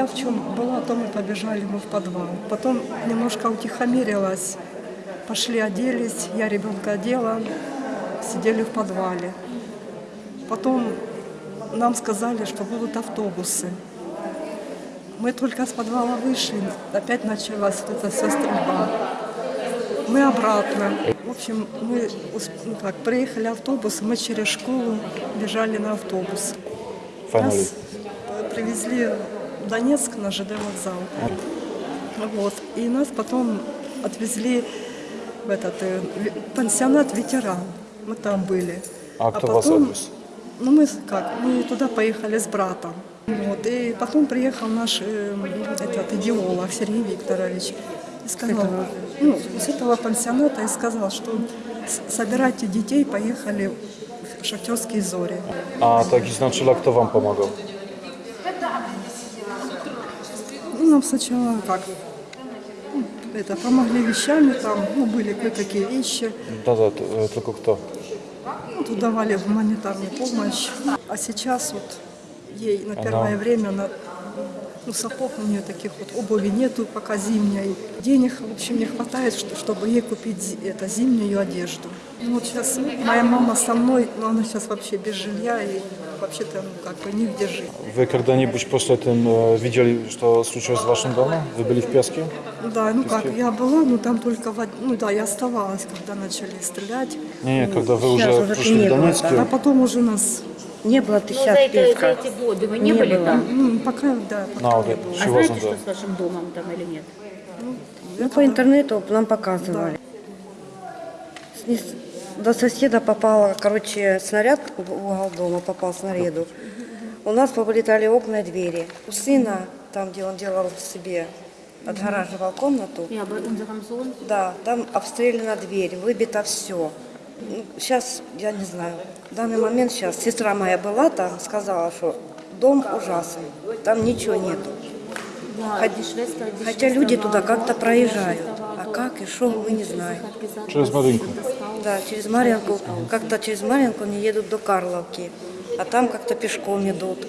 Я в чем была, то мы побежали мы в подвал. Потом немножко утихомирилась, пошли оделись, я ребенка одела, сидели в подвале. Потом нам сказали, что будут автобусы. Мы только с подвала вышли, опять началась вот эта вся стрельба. Мы обратно. В общем, мы ну, как, приехали автобус, мы через школу бежали на автобус. Finally. Нас э, привезли Донецк на ЖД вокзал. Вот. И нас потом отвезли в этот э, пансионат ветеран. Мы там были. А кто вас отвез? Ну, мы как, мы туда поехали с братом. Вот. И потом приехал наш э, этот идеолог Сергей Викторович. И сказал, ну, с этого пансионата и сказал, что собирайте детей, поехали в шахтерские зори. A taki znaczyla, kto wam pomagał? Ну, нам сначала как, это, помогли вещами, там, ну, были кое-какие вещи, t- e, tylko kto? ну, тут давали гуманитарную помощь. А сейчас вот ей на первое Она- время, на, ну, сапог у нее таких вот, обуви нету пока зимней. Денег, в общем, не хватает, что- чтобы ей купить это, зимнюю одежду. Ну, вот сейчас моя мама со мной, но она сейчас вообще без жилья и вообще-то, ну, как бы негде жить. Wy когда-нибудь после этого видели, что случилось с вашим домом? Вы были в Песке? Да, ну как, я была, но там только, в ну да, я оставалась, когда начали стрелять. Не, не, когда вы уже пришли в было, Донецк. А потом уже нас, Не было ты Ну, сейчас за, это, за эти годы вы не, были было. там? ну, пока, да, пока не вот было. А Чего знаете, что с вашим домом там или нет? Ну, по интернету нам показывали. Снес- До соседа попало, короче, снаряд в угол дома попал снаряду. У нас повылетали окна и двери. У сына, там, где он делал себе, отгораживал комнату, да, там обстреляна дверь, выбито все. Сейчас, я не знаю, в данный момент сейчас сестра моя была там, сказала, что дом ужасный, там ничего нету. Хотя люди туда как-то проезжают. А как и что, мы не знаем. Через Маринку. Да, через Марьинку, как-то через Марьинку они едут до Карловки, а там как-то пешком идут.